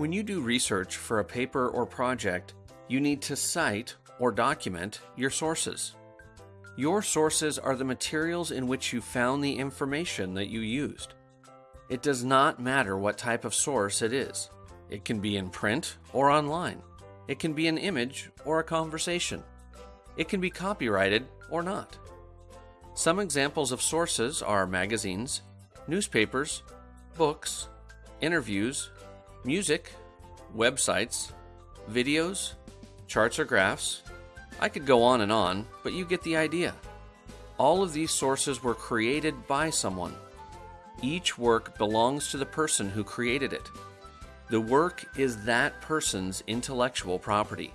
When you do research for a paper or project, you need to cite or document your sources. Your sources are the materials in which you found the information that you used. It does not matter what type of source it is. It can be in print or online. It can be an image or a conversation. It can be copyrighted or not. Some examples of sources are magazines, newspapers, books, interviews, music, websites, videos, charts or graphs. I could go on and on, but you get the idea. All of these sources were created by someone. Each work belongs to the person who created it. The work is that person's intellectual property.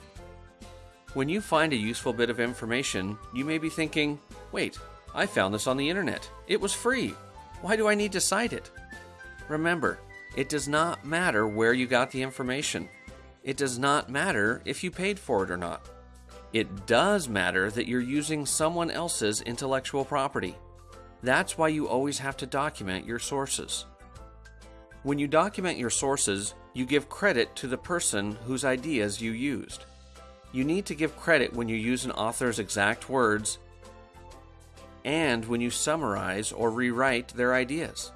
When you find a useful bit of information, you may be thinking, wait, I found this on the internet. It was free. Why do I need to cite it? Remember, it does not matter where you got the information. It does not matter if you paid for it or not. It does matter that you're using someone else's intellectual property. That's why you always have to document your sources. When you document your sources, you give credit to the person whose ideas you used. You need to give credit when you use an author's exact words and when you summarize or rewrite their ideas.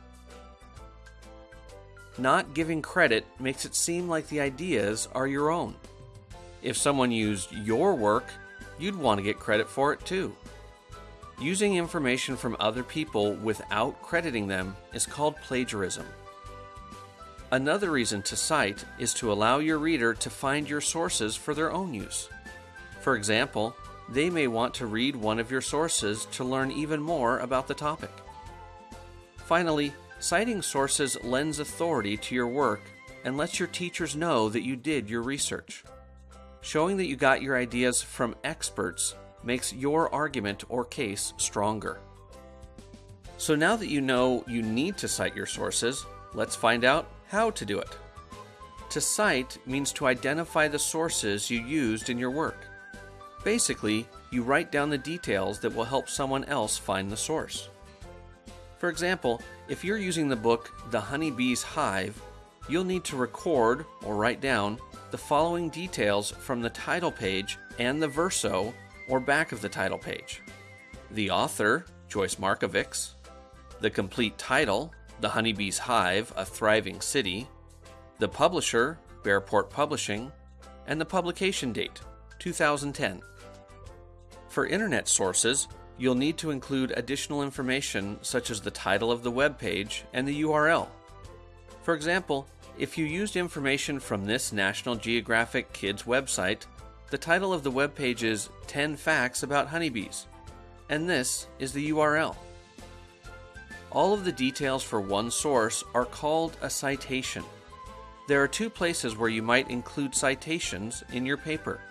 Not giving credit makes it seem like the ideas are your own. If someone used your work, you'd want to get credit for it too. Using information from other people without crediting them is called plagiarism. Another reason to cite is to allow your reader to find your sources for their own use. For example, they may want to read one of your sources to learn even more about the topic. Finally, citing sources lends authority to your work and lets your teachers know that you did your research. Showing that you got your ideas from experts makes your argument or case stronger. So now that you know you need to cite your sources, let's find out how to do it. To cite means to identify the sources you used in your work. Basically, you write down the details that will help someone else find the source. For example, if you're using the book The Honeybee's Hive, you'll need to record or write down the following details from the title page and the verso or back of the title page. The author, Joyce Markovics, the complete title, The Honeybee's Hive, A Thriving City, the publisher, Bearport Publishing, and the publication date, 2010. For internet sources, you'll need to include additional information such as the title of the web page and the URL. For example, if you used information from this National Geographic Kids website, the title of the web page is 10 Facts About Honeybees, and this is the URL. All of the details for one source are called a citation. There are two places where you might include citations in your paper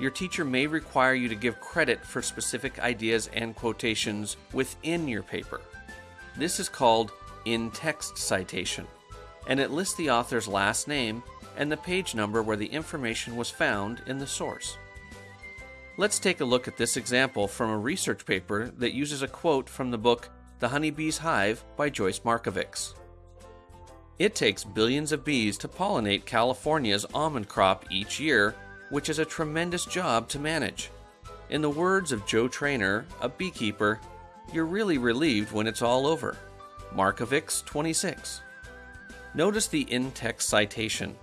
your teacher may require you to give credit for specific ideas and quotations within your paper. This is called in text citation, and it lists the author's last name and the page number where the information was found in the source. Let's take a look at this example from a research paper that uses a quote from the book The Honeybee's Hive by Joyce Markovics. It takes billions of bees to pollinate California's almond crop each year which is a tremendous job to manage. In the words of Joe Traynor, a beekeeper, you're really relieved when it's all over. Markovics 26. Notice the in-text citation.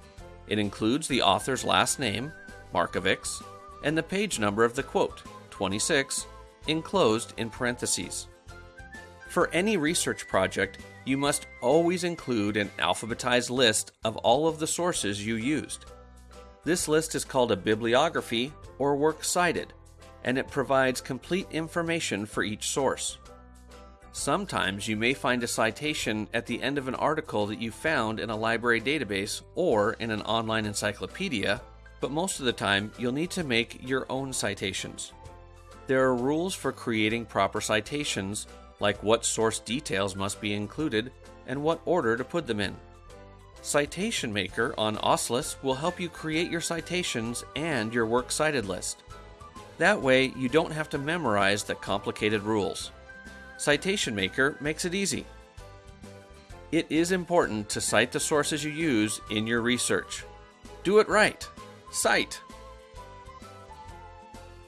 It includes the author's last name, Markovics, and the page number of the quote, 26, enclosed in parentheses. For any research project, you must always include an alphabetized list of all of the sources you used. This list is called a bibliography or works cited, and it provides complete information for each source. Sometimes you may find a citation at the end of an article that you found in a library database or in an online encyclopedia, but most of the time you'll need to make your own citations. There are rules for creating proper citations, like what source details must be included and what order to put them in. Citation Maker on OSLIS will help you create your citations and your works cited list. That way, you don't have to memorize the complicated rules. Citation Maker makes it easy. It is important to cite the sources you use in your research. Do it right. Cite.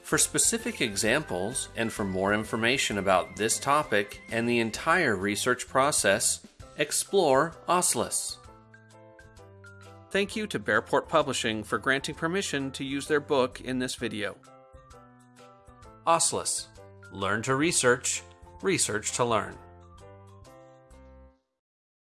For specific examples and for more information about this topic and the entire research process, explore OSLIS. Thank you to Bearport Publishing for granting permission to use their book in this video. OSLIS Learn to research, research to learn.